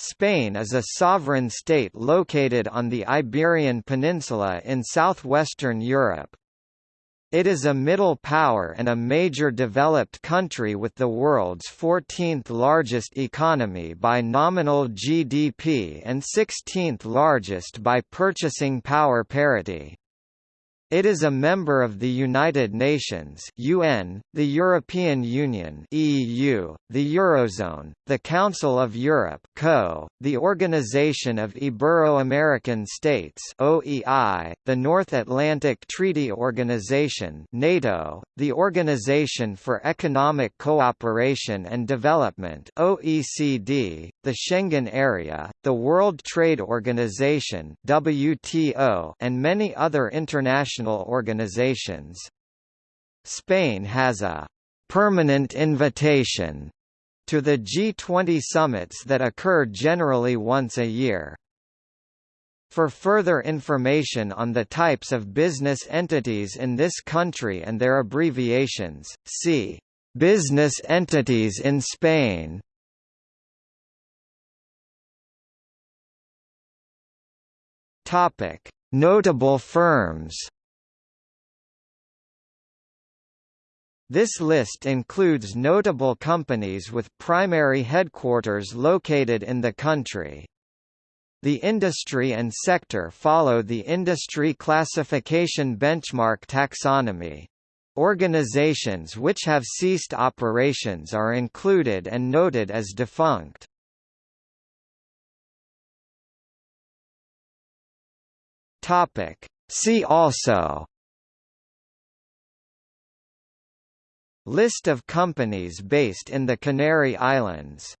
Spain is a sovereign state located on the Iberian Peninsula in southwestern Europe. It is a middle power and a major developed country with the world's 14th largest economy by nominal GDP and 16th largest by purchasing power parity. It is a member of the United Nations (UN), the European Union (EU), the Eurozone, the Council of Europe (CO), the Organization of Ibero-American States (OEI), the North Atlantic Treaty Organization (NATO), the Organization for Economic Cooperation and Development (OECD), the Schengen Area, the World Trade Organization (WTO), and many other international international organizations. Spain has a «permanent invitation» to the G20 summits that occur generally once a year. For further information on the types of business entities in this country and their abbreviations, see Business entities in Spain. Topic: Notable firms. This list includes notable companies with primary headquarters located in the country. The industry and sector follow the Industry Classification Benchmark taxonomy. Organizations which have ceased operations are included and noted as defunct. See also List of companies based in the Canary Islands